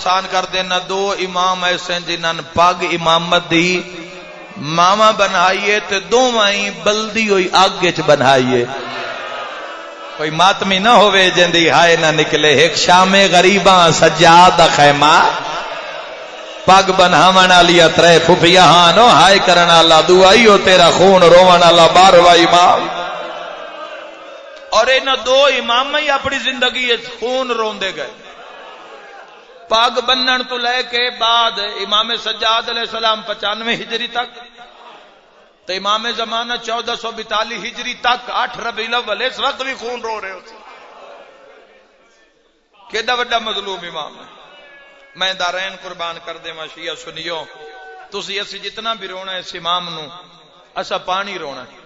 احسان کر دینا دو امام ایسے جنہاں پگ امامت دی۔ ماما بنائیے تے دو بلدی ہوئی آگے بنائیے۔ کوئی ماتمی نہ ہوئے جندی ہائے نہ نکلے۔ ایک شام غریباں سجاد خیمہ۔ پگ بناون والی ترے پھپھیا ہاں نو ہائے کرن والا دعائی ہو تیرا خون رون والا بارواں امام اور انہاں دو امام ہی اپنی زندگی خون روندے گئے۔ پاگ بنن تو لے کے بعد امام سجاد علیہ السلام پچانوے ہجری تک تو امام زمانہ چودہ سو بتالی ہجری تک آٹھ ربی الاول، اس وقت بھی خون رو رہے ہوتے کیڈا وڈا مظلوم امام ہے۔ میں دارین قربان کر دے ما شیعہ سنیو تسی اسی جتنا بھی رونا ہے اس امام نو، اسا پانی رونا ہے۔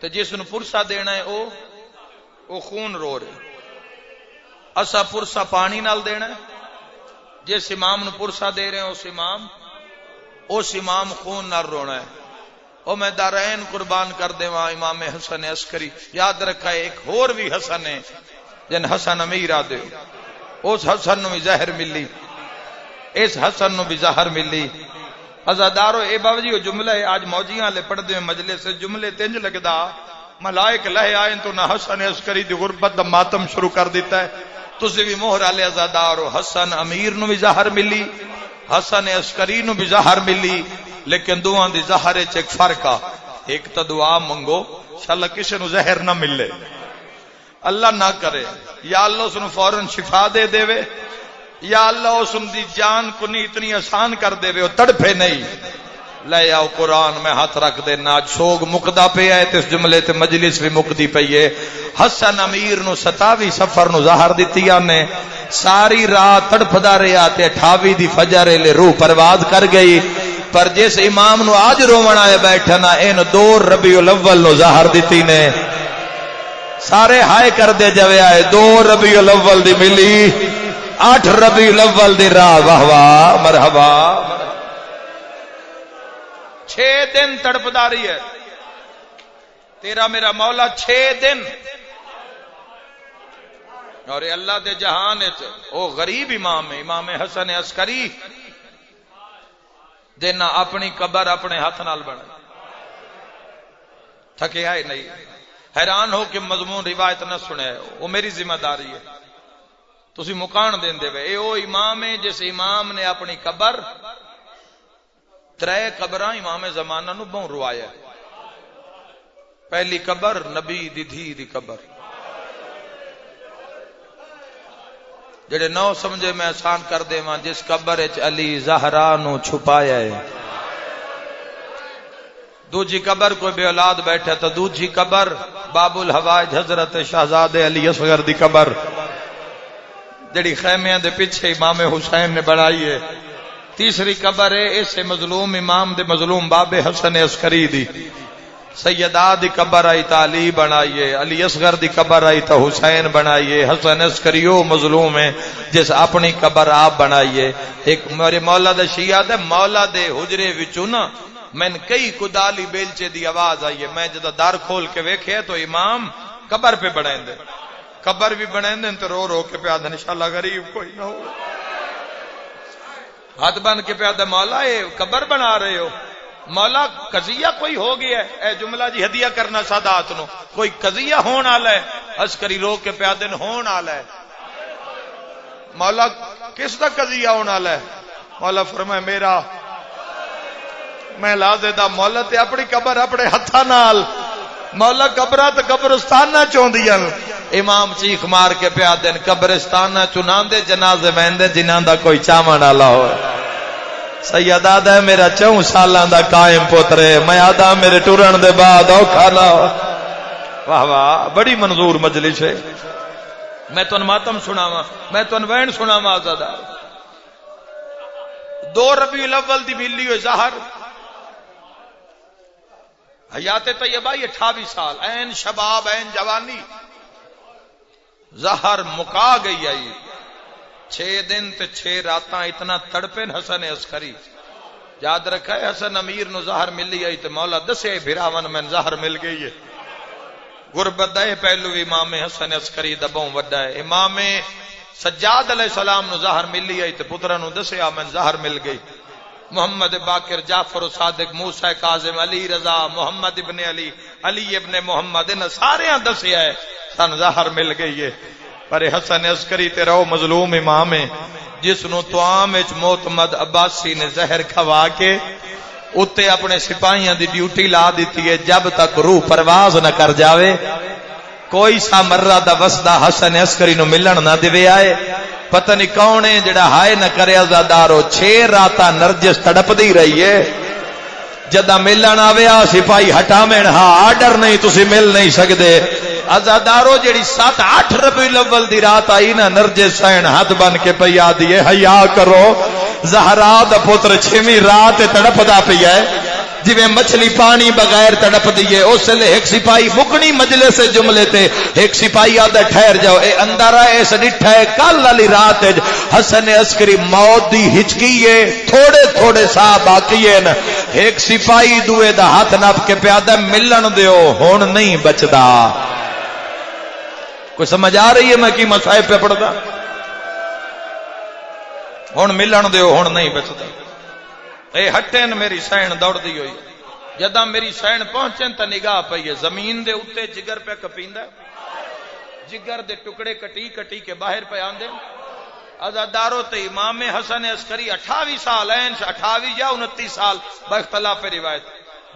تو جس نو پرسا دینا ہے، او او خون رو رہے۔ اسا پرسا پانی نال دینا ہے۔ جس امام نو پرسا دے رہے ہیں، اس امام اس امام خون نہ رونا ہے۔ او میں دارین قربان کر دے وہاں امام حسن عسکری۔ یاد رکھا ہے ایک اور بھی حسن ہے، جن حسن امیر آدے اس حسن نو بھی زہر ملی۔ اس حسن نو بھی زہر ملی۔ ازادارو اے باوجی، وہ جملہ ہے، آج موجیاں لے پڑھ دے مجلے سے جملے تنج لگدا۔ ملائک لہے آئیں تو نہ حسن عسکری دی غربت دا ماتم شروع کر دیتا ہے۔ تسی بھی مہر والے ازادارو حسن امیر نو بھی زہر ملی، حسن عسکری نو بھی زہر ملی، لیکن دعا دی زہر ایک فرق آ۔ ایک تو دعا منگو شاء کسی نو زہر نہ ملے۔ اللہ نہ کرے، یا اللہ اس فوراً شفا دے دے۔ وے یا اللہ اس دی جان کو نہیں اتنی آسان کر دے۔ وے وہ تڑپے نہیں۔ لے آؤ قرآن میں ہاتھ رکھ دے نا سوگ مکدا پہ آئے اس جملے تے مجلس بھی مکدی پہ ہے حسن امیر نو ستاوی سفر نو ظاہر دیتی نے۔ ساری رات تڑپدا رہیا تے اٹھاوی دی فجر لے روح پرواز کر گئی۔ پر جس امام نو آج رومن آئے بیٹھنا این دو ربی الاول نو ظاہر دیتی نے۔ سارے ہائے کر دے جوے آئے دو ربی الاول دی ملی، آٹھ ربی الاول دی راہ، واہ واہ، مرحبا۔ چھ دن تڑپداری ہے۔ تیرا میرا مولا چھ دن۔ اور اللہ دے جہان او غریب امام ہے، امام حسن عسکری۔ دینا اپنی قبر اپنے ہاتھ نال بنا تھکے آئے نہیں۔ حیران ہو کہ مضمون روایت نہ سنے۔ وہ میری ذمہ داری ہے۔ تسی مکان دین دے وے۔ اے او امام ہے، جس امام نے اپنی قبر ترے قبراں امام زمانہ نو بہن روایا پہلی قبر نبی دی دھی دی قبر۔ جڑے نو سمجھے میں آسان کر دے ماں جس قبر اچ علی زہرا نو چھپایا ہے۔ دوجی قبر کوئی بے اولاد بیٹھے تو دوجی قبر باب الحوائج حضرت شہزاد علی اصغر دی قبر۔ جڑی خیمیاں دے پیچھے امام حسین نے بنائی ہے۔ تیسری قبر ہے، اس مظلوم امام دے مظلوم باب حسن عسکری دی۔ سیدہ دی قبر آئی تا علی بنائیے، علی اصغر دی قبر آئی تا حسین بنائیے۔ حسن اسکریو مظلوم ہے جس اپنی قبر آپ بنائیے۔ ایک میرے مولا دا شیعہ دے مولا دے حجرے وچوں نا، میں کئی کدالی بیلچے دی آواز آئیے میں جدا دار کھول کے ویکھے تو امام قبر پہ بنائیں دے قبر بھی بنائیں دے تو رو رو کے پیادہ انشاءاللہ غریب کوئی نہ ہو۔ ہاتھ بن کے پیادہ مولا، اے قبر بنا رہے ہو۔ مولا، قضیہ کوئی ہو گیا ہے؟ اے جملہ جی ہدیہ کرنا سادات نو۔ کوئی قضیہ ہون آلا ہے؟ عسکری رو کے پیادن ہون آلا ہے۔ مولا، کس کا قضیہ ہون آلا ہے؟ مولا فرمائے، میرا۔ میں لازے دا مولا تے اپنی قبر اپنے ہتھا نال۔ مولا قبرہ تے قبرستان نہ امام چیخ مار کے پیادن قبرستان نہ چنان دے جنازے میں جنان دا کوئی چامان آلا ہوئے۔ سید آدھا ہے میرا چون سالان دا قائم پوترے میں آدھا میرے ٹورن دے بعد او کھانا واہ واہ، بڑی منظور مجلس ہے۔ میں تو ماتم سنا میں تو وین سنا آزادہ۔ دو ربی الاول دی ملی ہوئی ظاہر۔ حیات طیبہ یہ اٹھاوی سال این شباب این جوانی۔ ظاہر مکا گئی آئی چھ دن تے چھ راتاں اتنا تڑپے حسن عسکری۔ یاد رکھا ہے حسن امیر نو زہر ملی آئی تے مولا دسے بھراون میں زہر مل گئی ہے۔ غربت دے پہلو امام حسن عسکری دبوں وڈا ہے۔ امام سجاد علیہ السلام نو زہر ملی آئی تے پترا نو دسیا میں زہر مل گئی۔ محمد باقر جعفر صادق، موسیٰ کاظم، علی رضا، محمد ابن علی علی ابن محمد، ان سارے دسیا ہے سن زہر مل گئی ہے۔ پر حسن عسکری تے رہو مظلوم امام ہے جس نو توام وچ معتمد عباسی نے زہر کھوا کے اتے اپنے سپاہیاں دی ڈیوٹی لا دیتی ہے، جب تک روح پرواز نہ کر جاوے، کوئی سا مرہ دا وسدا حسن عسکری نو ملن نہ دے آئے۔ پتہ نہیں کون ہے جڑا ہائے نہ کرے ازادارو چھ راتا نرجس تڑپ دی رہی ہے۔ جدہ ملن آویا سپاہی ہٹا میں ہاں آرڈر نہیں، تسی مل نہیں سکدے۔ ازادارو جڑی سات، آٹھ ربی الاول دی رات آئی نا، نرجس سین ہاتھ بن کے پیا دیے حیا کرو، زہرا دا پتر چھویں رات تڑپ دا پیا ہے۔ جی مچھلی پانی بغیر تڑپ دیے اس لیے ایک سپاہی مکنی مجلے سے جملے تے ایک سپاہی آدھا ٹھہر جاؤ۔ اے اندر آئے ڈٹھا ہے کل علی رات حسن عسکری موت دی ہچکیے، تھوڑے تھوڑے سا باقی نا ایک سپاہی دوے دا ہاتھ نپ کے پیادہ ملن دیو، ہون نہیں بچدا۔ کوئی سمجھ آ رہی ہے میں کی مسائب پہ پڑھتا ہوں ملن دیو ہوں نہیں بچتا اے ہٹے میری سین دوڑ دی ہوئی۔ جدا میری سین پہنچن تو نگاہ پی ہے۔ زمین دے اتنے جگر پہ کپیندا جگر دے ٹکڑے کٹی کٹی کے باہر پہ آندے۔ ازادارو تے امام حسن عسکری اٹھاوی سال این اٹھاوی یا انتی سال باختلاف روایت۔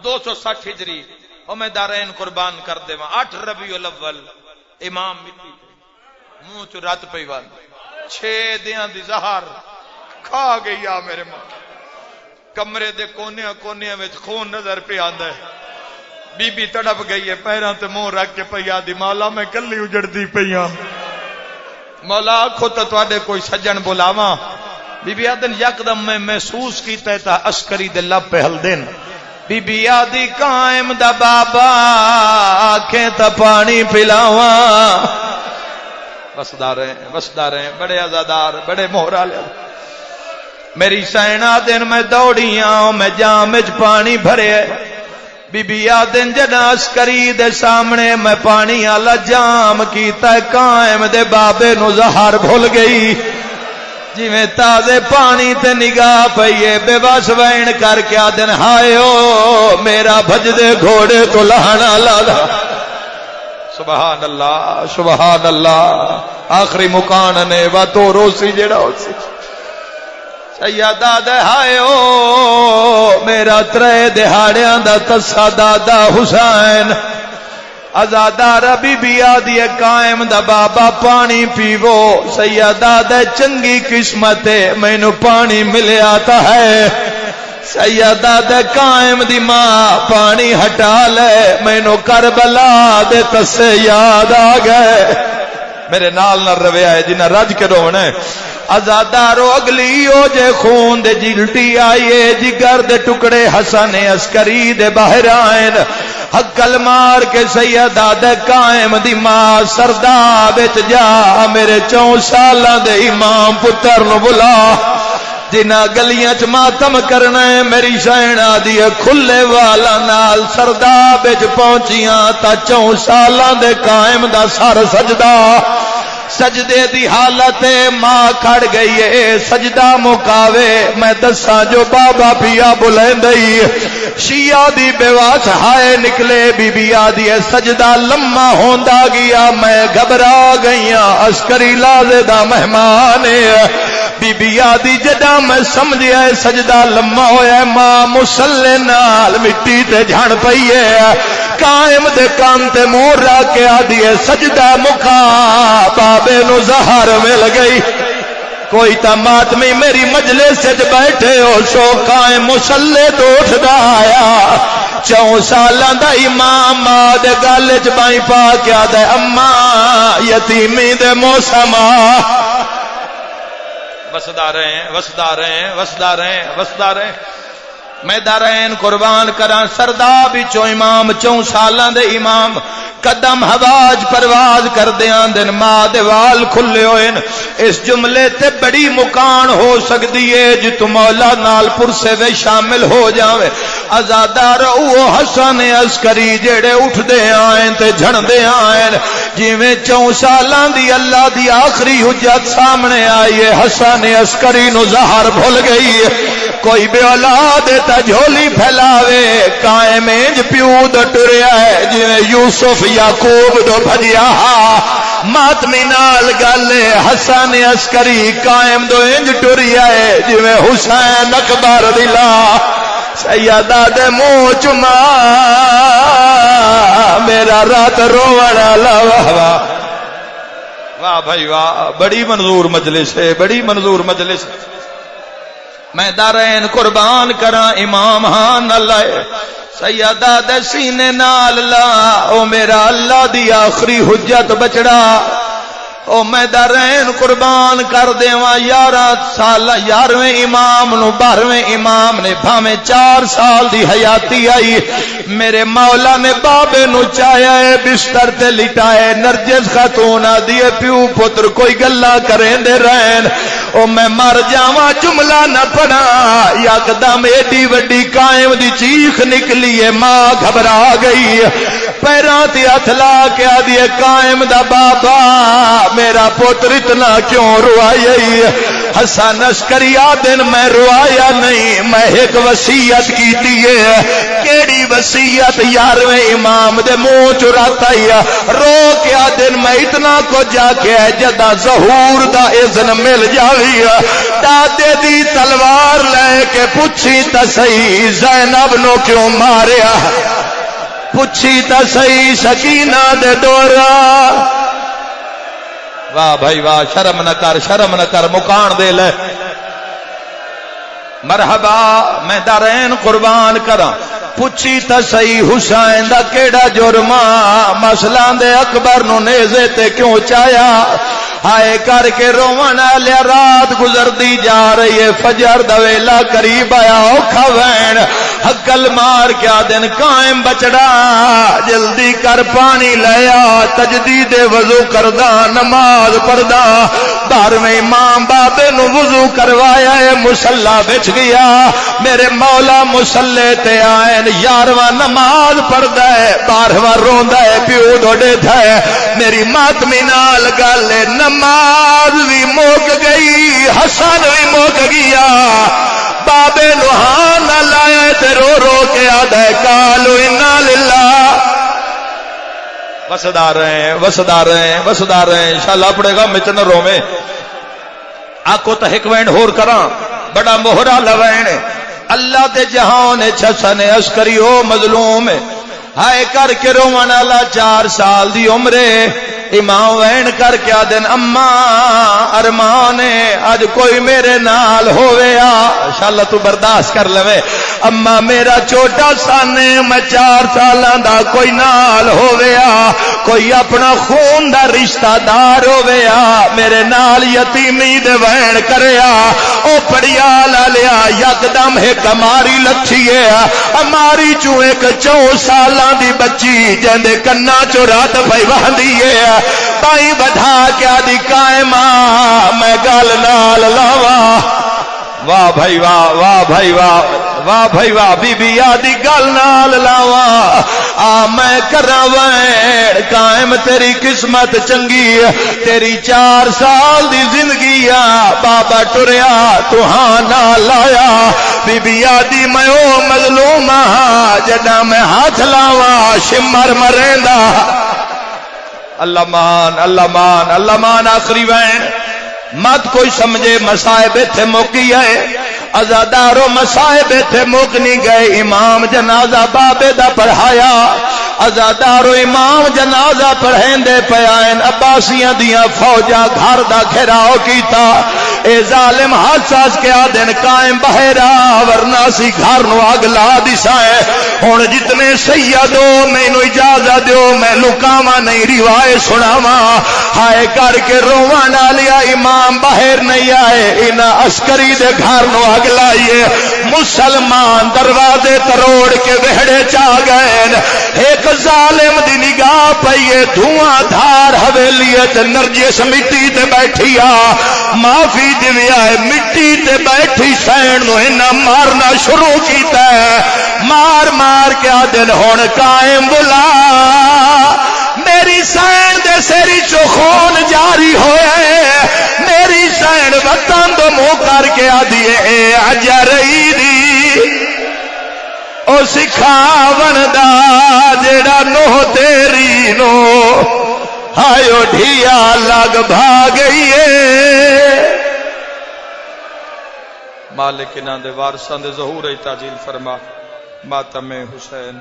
دو سو سٹھ ہجری۔ او میں دارین قربان کر دے اٹھ ربیع الاول۔ امام مٹی منہ چ رات پی وان چھ دیاں دی زہر۔ کھا گئی آ میرے ماں۔ کمرے دے کونے کونے میں خون نظر پہ آندا ہے۔ بی بی تڑپ گئی ہے، پیراں تے منہ رکھ کے پیا دی۔ مولا، میں کلی اجڑ دی پیا مولا آخو تو تواڈے کوئی سجن بلاواں۔ بی بی آدن یکدم میں محسوس کیتا ہے تا عسکری دے لب پہ ہل دین بی بی آدی قائم دا بابا، آنکھیں تا پانی پلاواں۔ وسدار ہیں وسدار ہیں بڑے ازادار بڑے مہرا لے میری سینا دن میں دوڑیاں میں جام پانی بھرے۔ بی بی آدن جناس کری دے سامنے میں پانی آلا جام کیتا ہے، قائم دے بابے نو زہر بھول گئی۔ جی میں تازے پانی تے نگاہ پئیے بے بس وین کر کے آدن ہائے میرا بھج دے گھوڑے تو لہنا لالا۔ سبحان اللہ سبحان اللہ۔ آخری مکان نے و تو روسی جڑا ہو سی سیدہ دہائے او، میرا ترے دہاڑیاں دا تسا دادا حسین۔ ازادہ ربی بی آدھی قائم دا بابا پانی پیو۔ سیدہ دے چنگی قسمت میں نو پانی ملے آتا ہے۔ سیدہ دے قائم دی ماں پانی ہٹا لے میں نو کربلا دے تسے یاد آ گئے۔ میرے نال نہ رویا ہے جنہیں جی رج کے رونے ازادارو اگلی او جے خون دے جلٹی آئیے جگر جی دے ٹکڑے حسن اسکری دے باہر آئین حقل مار کے سیدہ دے قائم دی ماں سردا بچ جا، میرے چون سالہ دے امام پتر نو بلا۔ جنا گلیاں چ ماتم کرنا ہے، میری سینا دی کھلے والا نال سردا بچ پہنچیاں تا چون سالاں دے قائم دا سر سجدہ۔ سجدے دی حالت ماں کھڑ گئی ہے سجدہ مکاوے۔ میں دسا جو بابا پیا بلند شیعہ دی بیواس ہائے نکلے بی بی آدھی سجدہ لما ہوندا گیا۔ میں گھبرا گئیاں عسکری لازے دا مہمان بی بی آدھی جدا میں سمجھیا ہے، سجدہ لما ہویا ہے، ماں مسلے نال مٹی تے جھڑ پئی ہے۔ قائم دے کان تے مور را کے آدھی ہے، سجدہ مکا بابے نو زہر مل گئی۔ کوئی تا ماتمی میری مجلے سے بیٹھے ہو شو قائم مسلے تو اٹھدا آیا۔ چون سالاں دا امام ماں دے گل چ بائی پا کے آدھے اما یتیمی دے موسم وسدا رہے ہیں، وسدا رہے ہیں، وسدا رہے ہیں، وسدا رہے ہیں۔ میں دارین قربان کرا سردا بچو امام چون سالاں دے امام۔ قدم حواج پرواز کر دیاں دن، ماں دے وال کھلے ہوئے اس جملے تے بڑی مکان ہو سکتی ہے جت مولا نال پرسے وے شامل ہو جاوے۔ ازادار وہ حسن عسکری جڑے اٹھتے آئے تے جھڑتے آئے جی چون سال دی اللہ دی آخری حجت سامنے آئی ہے، حسن عسکری نو زہر بھول گئی ہے۔ کوئی بے اولاد تا جھولی پھیلاوے، قائم انج پیو دو ٹریا ہے۔ جی یوسف یعقوب دو بھجیا ماتمی نال گل حسن عسکری قائم دو انج ٹریا ہے۔ جی حسین اکبر دلا سیدہ دے منہ چما میرا رات رو والا واہ واہ بھائی واہ، بڑی منظور مجلس ہے، بڑی منظور مجلس۔ میں دارین قربان کرا امام ہان اللہ سیدہ دے سینے نال لا، او میرا اللہ دی آخری حجت بچڑا۔ او میں درین قربان کر دیواں، یارہ سال یارویں امام نو بارہویں امام نے بھاویں چار سال دی حیاتی آئی۔ میرے مولا نے بابے نو چایا ہے، بستر تے لٹائے نرجس خاتون دیے پیو پتر کوئی گلا کریں دے رہن۔ او میں مر جاواں، جملہ نہ پڑا یکدم ایڈی وڈی قائم دی چیخ نکلی ہے، ماں گھبرا گئی۔ پیروں تے ہتھ لا کے آدھی قائم دا بابا، میرا پوتر اتنا کیوں روائی حسن نشکری دن میں روایا نہیں، میں ایک وسیعت کی کیڑی وسیعت یارویں امام دے منہ چراتا ہی رو کیا دن میں اتنا کو جا کے جدا ظہور دا اذن مل جاوی دادے دی تلوار لے کے پوچھی تا زینب نو کیوں ماریا؟ پوچھی تا سہی سکینہ دے دورا واہ بھائی واہ، شرم نہ کر، شرم نہ کر، مکان دے لے۔ مرحبا، میں دارین قربان کرا پوچھی تا سی حسین دا کیڑا جرما مسلاں دے اکبر نو نیزے تے کیوں چایا؟ ہائے کر کے روون لیا رات گزردی جا رہی ہے۔ فجر دا ویلا قریب آیا، اوکھا وین۔ حقل مار کیا دن قائم بچڑا۔ جلدی کر پانی لیا تجدید وضو کردا نماز پڑھدا۔ بارہویں امام بابے نو وضو کروایا ہے بچ گیا۔ میرے مولا مسلے تے آئے یارواں نماز پڑھدا ہے، بارہواں روندا ہے، پیو ڈوڈے تھا میری ماتمی نال گل نماز بھی موک گئی، حسن بھی موک گیا۔ بابے لوہان لایا تے رو رو کے آدھا کالو انا وسدا رہے وسدا رہے وسدا رہے انشاءاللہ پڑے گا مچن رومے۔ میں آکو تو ایک وینڈ ہور کراں۔ بڑا موہرا لوین اللہ دے جہان چھسن عسکری او مظلوم ہائے کر کے رومن والا چار سال دی عمرے امام وین کر کے دن اما ارمان اج کوئی میرے نال ہویا شاء تو برداشت کر لوے اما میرا چھوٹا سن میں چار سال دا کوئی نال ہویا کوئی اپنا خون دا رشتہ دار ہویا میرے نال یتیمی دے وین کریا او پڑیا لا لیا، یکدم ایک اماری لچھی ہے اماری چو ایک چو سالاں دی بچی جندے کنا چو رات پئی وہندی ہے بائی بدھا کیا دی قائم میں گل نال لاوا واہ بھائی واہ واہ بھائی واہ۔ واہ بھائی واہ بی بی آدی گل نال لاوا۔ آ، میں کرا وین قائم، تیری قسمت چنگی تیری چار سال دی زندگی آ، بابا ٹریا تو ہاں نہ لایا۔ بی بی میں او مظلوم ہاں جدا میں ہاتھ لاوا شمر مریندا۔ اللہ مان اللہ مان اللہ مان، آخری وین۔ مت کوئی سمجھے، مسائب تھے موکی ہے ازادارو مسائب تھے موک گئے، امام جنازہ بابے دا پڑھایا۔ ازادارو امام جنازہ پڑھیں دے پیائن عباسیاں دیاں فوجا گھر دا گھراؤ کیتا۔ اے ظالم حساس کے آدن قائم بہرا، ورنہ سی گھر نو آگ لا دیسا ہے۔ جتنے سیدو میں نو اجازہ دیو میں لکاما نہیں روائے سناما ہائے کر کے روان لیا امام باہر نہیں آئے۔ ان عسکری دے گھر نو اگ لائیے۔ مسلمان دروازے تروڑ کے وہڑے چا گئے۔ ایک ظالم دی نگاہ پئیے، دھواں دھار حویلی تے نرجس تے بیٹھی آ معافی دیا مٹی تے بیٹھی سین نو مارنا شروع کیتا ہے۔ مار مار کے دن ہون قائم بلا۔ میری سین دے سیری چو خون جاری ہوئے۔ میری سین وطن تو منہ کر کے آدھیے اے اجرئی دی او سکھاون دا جڑا نو تیری نو۔ ہایو ڈھیا لگ بھاگئیے مالک انہاں دے وارثاں دے ظہور ای تاجیل فرما ماتم حسین۔